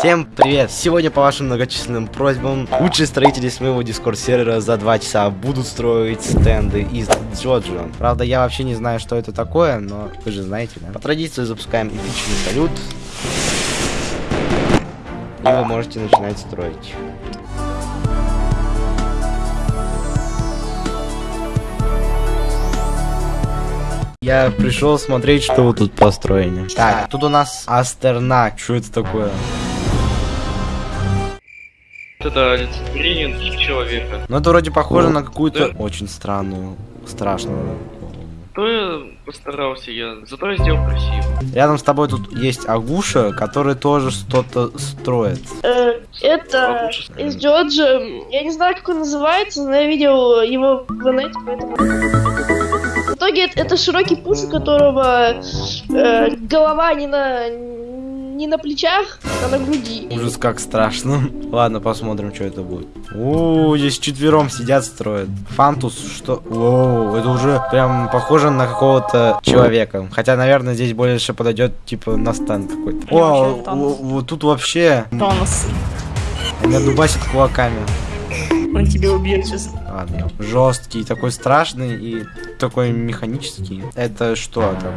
Всем привет! Сегодня по вашим многочисленным просьбам лучшие строители с моего дискорд сервера за 2 часа будут строить стенды из Джоджо. Правда, я вообще не знаю, что это такое, но вы же знаете, да? По традиции запускаем эпичный салют. И вы можете начинать строить. Я пришел смотреть, что вы тут построили. Так, тут у нас Астернак. Что это такое? Это олицетворение человека. Ну, это вроде похоже на какую-то очень странную, страшную. То я постарался я, зато я сделал красиво. Рядом с тобой тут есть Агуша, который тоже что-то строит. Э, Это из Джорджа. Я не знаю, как он называется, но я видел его в инете, поэтому... В итоге это, это широкий пуш, у которого э, голова не на не на плечах, а на груди. Ужас, как страшно. Ладно, посмотрим, что это будет. О, здесь четвером сидят, строят. Фантус, что? О, это уже прям похоже на какого-то человека. Хотя, наверное, здесь больше подойдет, типа, на стенд какой-то. О, вот тут вообще Тонус. меня дубасит кулаками. Он тебя убьет сейчас. Ладно. Жесткий, такой страшный и такой механический. Это что такое?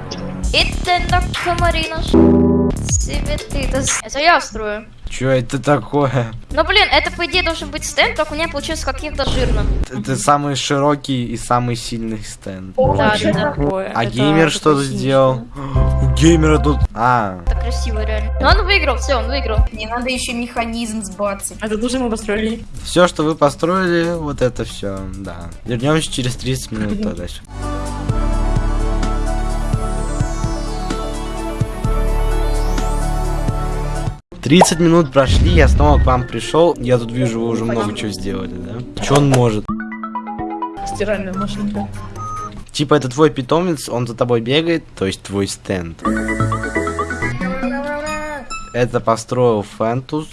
Это так Марина. Цветы. Это, это я строю. Что это такое? Ну блин, это по идее должен быть стенд, только у меня получился каким-то жирным. Это самый широкий и самый сильный стенд. Да, Что да, да. такое? А Это геймер синий, сделал? У геймера тут... А, Это красиво реально. Но он выиграл, все, он выиграл. Не надо еще механизм сбацать. что ли? А это тоже мы построили. все, что вы построили, вот это все, да. Вернемся через 30 минут тогда. 30 минут прошли, я снова к вам пришел. Я тут вижу, вы уже много чего сделали, да? Что он может? Стиральная машинка. Типа это твой питомец, он за тобой бегает, то есть твой стенд. Это построил Фантус.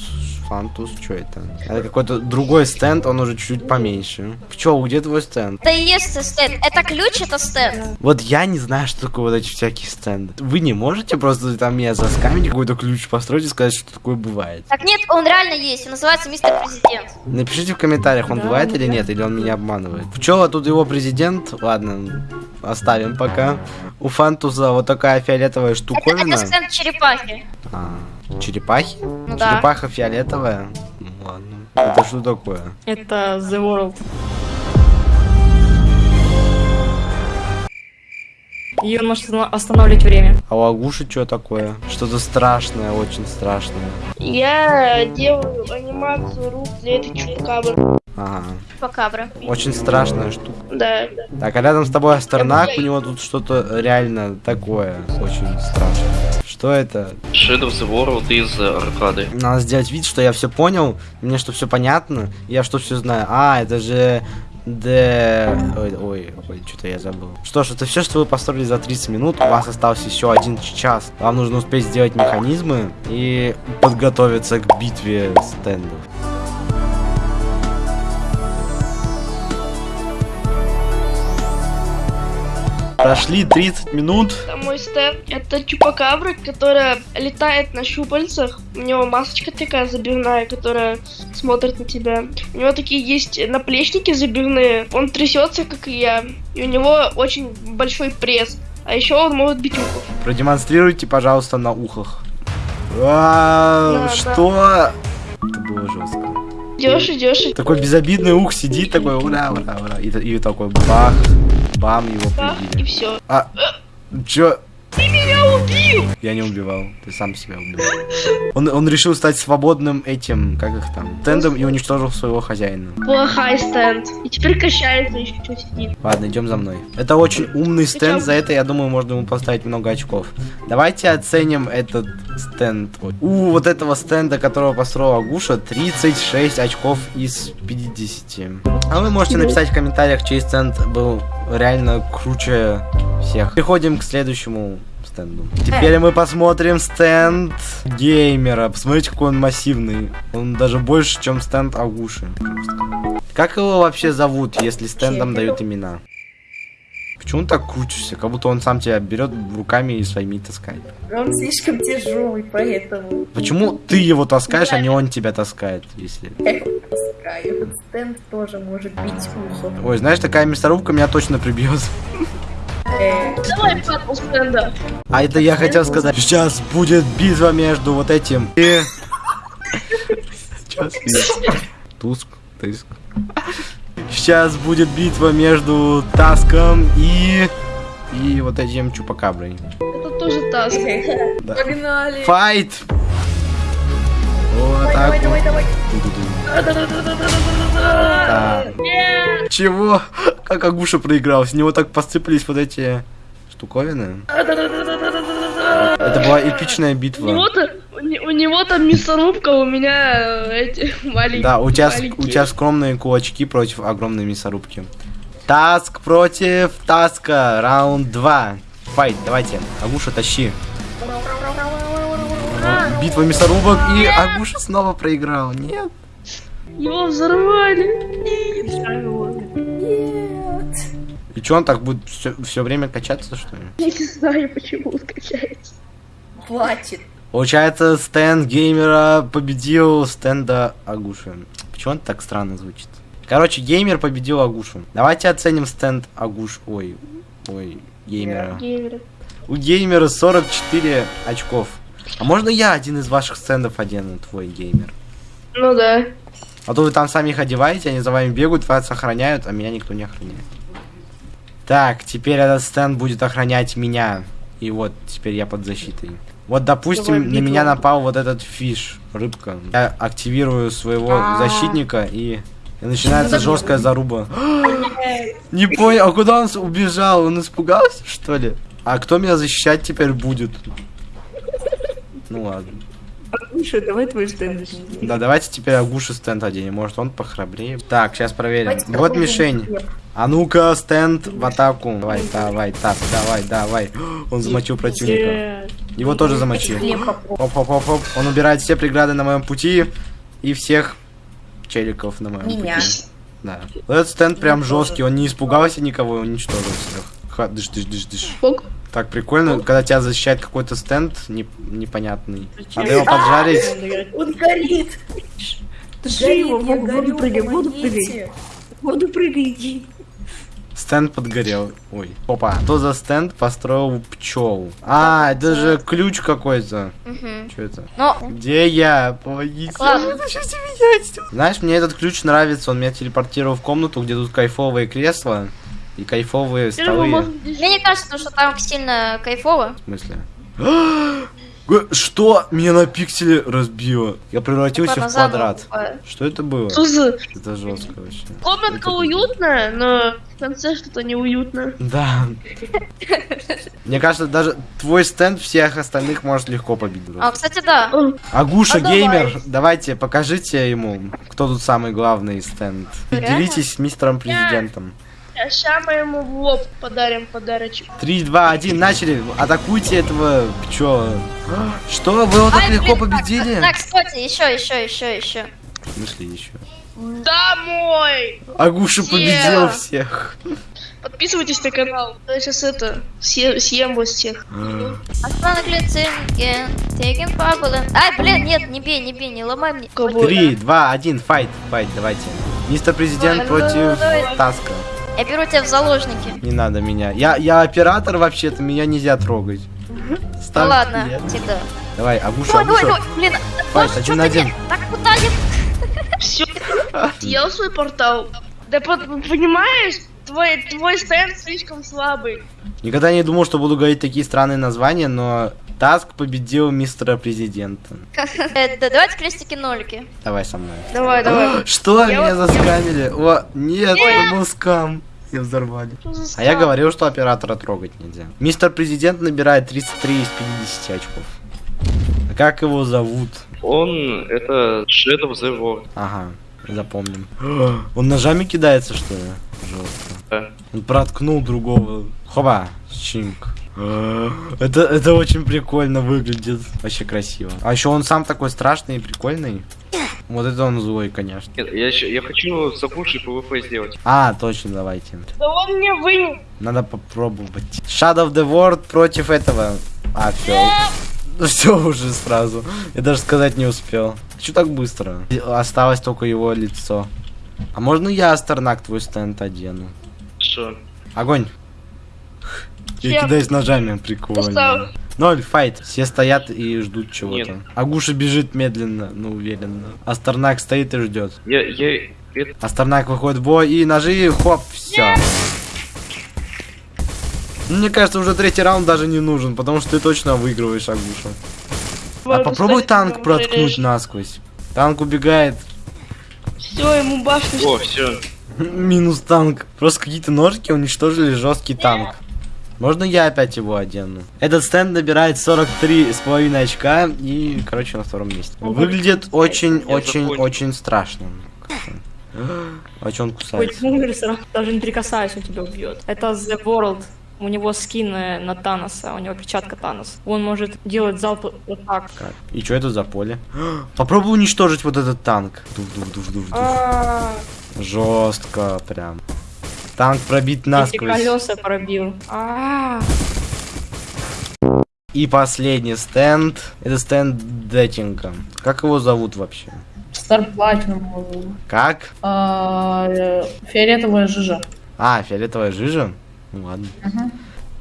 Фантус, что это? Это какой-то другой стенд, он уже чуть-чуть поменьше. Пчел, где твой стенд? Это и есть стенд. Это ключ, это стенд. Вот я не знаю, что такое вот эти всякие стенды. Вы не можете просто там меня заскамить, какой-то ключ построить и сказать, что такое бывает? Так нет, он реально есть. Он называется мистер президент. Напишите в комментариях, он Да, бывает или да. нет, или он меня обманывает. Пчела тут его президент. Ладно, оставим пока. У Фантуса вот такая фиолетовая Это, штуковина. это стенд черепахи. А, черепахи? Ну да. Черепаха фиолетовая? Ну ладно. Это что такое? Это The World. И он может останавливать время. А у Агуши что такое? Что-то страшное, очень страшное. Я делаю анимацию рук для этой чупакабры. Ага. Покабра. Очень страшная штука. Да, да. Так, а рядом с тобой Астернак, у него тут что-то реально такое, очень страшное. Что это? Shadow of the World из э, аркады. Надо сделать вид, что я все понял, мне что все понятно, я что все знаю. А, это же Д... Ой, ой, ой, что-то я забыл. Что ж, это все, что вы построили за 30 минут. У вас остался еще один час. Вам нужно успеть сделать механизмы и подготовиться к битве стендов. Прошли 30 минут. Это мой стенд. Это чупакабра, которая летает на щупальцах. У него масочка такая забивная, которая смотрит на тебя. У него такие есть наплечники забивные. Он трясется, как и я. И у него очень большой пресс. А еще он может бить ухов. Продемонстрируйте, пожалуйста, на ухах. Да, что? Это было жестко. Идешь, идешь, Такой безобидный ух сидит, такой ура, ура, ура. И, и такой бах, бам, его бах, и все. А, чё? Ты меня убил! Я не убивал, ты сам себя убил. Он, он решил стать свободным этим, как их там, тендом и уничтожил своего хозяина. Плохой стенд. И теперь качается еще сидит. Ладно, идем за мной. Это очень умный стенд, Причём- за это, я думаю, можно ему поставить много очков. Давайте оценим этот стенд. У вот этого стенда, которого построил Агуша, 36 очков из 50. А вы можете написать в комментариях, чей стенд был реально круче всех. Переходим к следующему стенду. Теперь мы посмотрим стенд геймера. Посмотрите, какой он массивный. Он даже больше, чем стенд Агуши. Как его вообще зовут, если стендам дают имена? Почему он так крутишься? Как будто он сам тебя берет руками и своими таскает. Он слишком тяжелый, поэтому Почему ты его таскаешь, а не он тебя таскает, если... я его таскаю. Стенд тоже может бить ухо. Ой, знаешь, такая мясорубка меня точно прибьет. Давай папу стенда. А это я хотел сказать. Сейчас будет битва между вот этим и... Сейчас Туск, тыск. Сейчас будет битва между Таском и... И вот этим Чупакаброй. Это тоже таск. Да. Погнали! Файт! Вот так Давай, давай, давай! Чего? Как Агуша проиграл? С него так посыпались вот эти штуковины. Это была эпичная битва. У не- у него там мясорубка, у меня э, эти маленькие. Да, у тебя, у тебя скромные кулачки против огромной мясорубки. Таск против Таска. Раунд 2. Файт, давайте. Агуша, тащи. Битва мясорубок, и Агуша снова проиграл. Нет. Его взорвали. Нет! И что, он так будет все, время качаться, что ли? Я не знаю, почему он качается. Платит. Получается, стенд геймера победил стенда Агуши. Почему он так странно звучит? Короче, геймер победил Агушу. Давайте оценим стенд Агуш. Ой, ой, геймера. У геймера 44 очков. А можно я один из ваших стендов одену, твой геймер? Ну да. А то вы там сами их одеваете, они за вами бегают, вас охраняют, а меня никто не охраняет. Так, теперь этот стенд будет охранять меня. И вот, теперь я под защитой. Вот, допустим, на битву. меня напал вот этот фиш, рыбка. Я активирую своего А. защитника и... и начинается жесткая заруба. Не понял, а куда он убежал? Он испугался, что ли? А кто меня защищать теперь будет? Ну ладно. Слушай, давай твой стенд. Да, давайте теперь Агуши стенд оденем. Может, он похрабрее. Так, сейчас проверим. Давайте Вот мишень. А ну-ка, стенд в атаку. Давай, давай, так, давай, давай. Он замочил противника. Его тоже замочил. Оп-оп-оп-оп. Он убирает все преграды на моем пути и всех челиков на моем Меня. пути. Да. Вот этот стенд прям жесткий. Он не испугался никого и уничтожил всех. Ха, дыш, дыш, дыш, дыш. Так прикольно, когда тебя защищает какой-то стенд не- непонятный. Надо его поджарить. Он горит! Туши его, воду прыгай, воду прыгай. воду прыгай, иди. Стенд подгорел. Ой. Опа. Кто за стенд построил пчел? А, это же ключ какой-то. Мгм. Что это? Ну, Где я? Помогите. Ладно. Знаешь, мне этот ключ нравится. Он меня телепортировал в комнату, где тут кайфовые кресла и кайфовые столы. мне не кажется, что там сильно кайфово. В смысле? Что? Меня на пикселе разбило. Я превратился Ладно, в квадрат. Что это было? Что за... Это жестко вообще. Комнатка Это- уютная, но в конце что-то неуютно. Да. Мне кажется, даже твой стенд всех остальных может легко победить. А, кстати, да. Агуша А давай. геймер, давайте покажите ему, кто тут самый главный стенд. И Реально? делитесь с мистером президентом. Сейчас мы ему в лоб подарим подарочек. 3, 2, 1, начали. Атакуйте этого пчела. Что? Вы его так Ай, легко блин, так, победили? Так, кстати, еще, еще, еще, еще. В смысле еще? Домой! Агуша победил всех. Подписывайтесь на канал. Я сейчас это, съем, съем вас всех. Останок лицензии, Теген Пабула. Ай, блин, нет, не бей, не бей, не ломай мне. 3, 2, 1, файт. Файт, давайте. Мистер президент против. Таска. Я беру тебя в заложники. Не надо меня. Я, я оператор вообще-то, меня нельзя трогать. Ну ладно, нет. всегда. Давай, Агуша, Ой, ой, Агуша. ой, блин, Файт, один на ты один. Так куда не... Все. Съел свой портал. Да под- понимаешь, твой, твой стенд слишком слабый. Никогда не думал, что буду говорить такие странные названия, но Таск победил мистера президента. Э, да, Давайте крестики-нолики. Давай со мной. Давай, давай. Что? Я Меня заскамили? О, нет, это был скам. Меня взорвали. За А я говорил, что оператора трогать нельзя. Мистер президент набирает 33 из 50 очков. А как его зовут? Он это Shadow the World. Ага, запомним. Он ножами кидается, что ли? Жестко. Да. Он проткнул другого. Хоба, чинк. Это, это очень прикольно выглядит. Вообще красиво. А еще он сам такой страшный и прикольный. Вот это он злой, конечно. Нет, я, еще, я хочу с Агушей PvP сделать. А, точно, давайте. Да он мне вынес. Надо попробовать. Shadow of the World против этого. А, все. Все уже сразу. Я даже сказать не успел. Че так быстро? Осталось только его лицо. А можно я, Астернак, твой стенд одену? Что? Огонь. Я кидаюсь ножами, прикольно. Ноль, файт. Все стоят и ждут чего-то. Агуша бежит медленно, но уверенно. Астернак стоит и ждет. Я, я, Астернак выходит в бой и ножи, хоп, все. Мне кажется, уже третий раунд даже не нужен, потому что ты точно выигрываешь Агуша. А попробуй танк проткнуть насквозь. Танк убегает. Все, ему башню. о, все. Минус танк. Просто какие-то ножки уничтожили жесткий танк. Можно я опять его одену? Этот стенд набирает 43 с половиной очка и, короче, на втором месте. Выглядит очень, Я очень, закончил. очень страшно. А чё он кусается? умер, даже не прикасаясь, он тебя убьет. Это The World. У него скин на Таноса, у него перчатка Танос. Он может делать залп вот так. Как? И что это за поле? Попробуй уничтожить вот этот танк. Дух, дух, дух, дух, дух. А, Жестко прям. Танк пробит эти насквозь. колеса пробил. А, И последний стенд. Это стенд Детинга. Как его зовут вообще? Star Platinum. Как? А, э, Фиолетовая жижа. А, фиолетовая жижа? Ну ладно.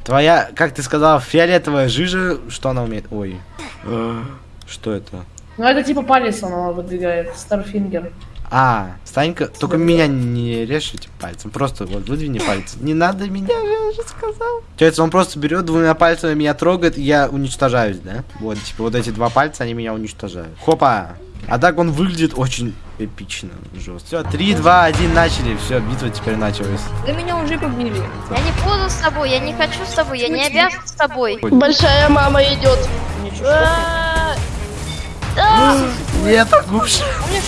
Твоя, как ты сказала, фиолетовая жижа, что она умеет? Ой. Э, Что это? Ну, это типа палец она выдвигает. Star Finger. А, Станька, только меня не режь этим пальцем. Просто вот выдвини пальцы. Не надо меня, я же сказал. Получается, он просто берет двумя пальцами меня трогает, и я уничтожаюсь, да? Вот, типа, вот эти два пальца, они меня уничтожают. Хопа! А так он выглядит очень эпично, жестко. Все, 3, 2, 1, начали. Все, битва теперь началась. да меня уже побили. Я не буду с тобой, я не хочу с тобой, я не обязан с тобой. Большая мама идет. Ничего. Нет, губш.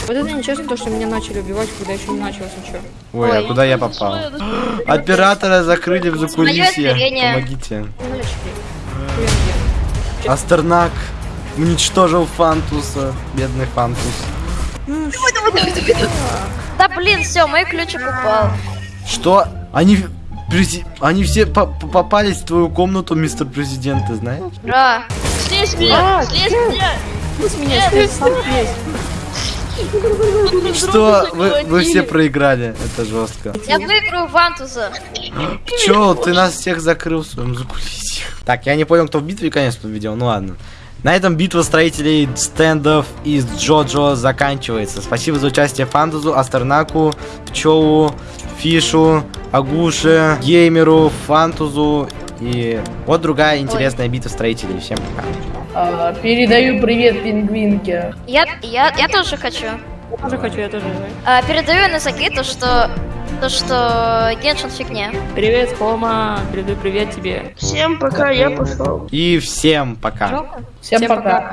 Вот это нечестно, то, что меня начали убивать, когда еще не началось ничего. Ой, а куда я попал? Оператора закрыли в закулисье. Помогите. Ну. Астернак уничтожил Фантуса. Бедный Фантус. Да блин, все, мой ключик упал. Что? Они... прези- Они все по- по- попались в твою комнату, мистер президент, ты знаешь? Ура. Слезь меня, слезь меня. Пусть меня слезь. Что? Вы, вы все проиграли. Это жестко. Я выиграю Вантуза. Пчел, ты нас всех закрыл в своем закулисье. Так, я не понял, кто в битве конец победил. Ну ладно. На этом битва строителей стендов из Джоджо заканчивается. Спасибо за участие Фантазу, Астернаку, Пчелу, Фишу, Агуше, Геймеру, Фантузу и вот другая интересная битва строителей. Всем пока. А, передаю привет пингвинке. Я, я, я тоже хочу. Я тоже хочу, я тоже. А, передаю Носаки то, что то, что Геншин фигня. Привет, Хома. Передаю привет тебе. Всем пока, я пошел. И всем пока. Жалко? Всем пока.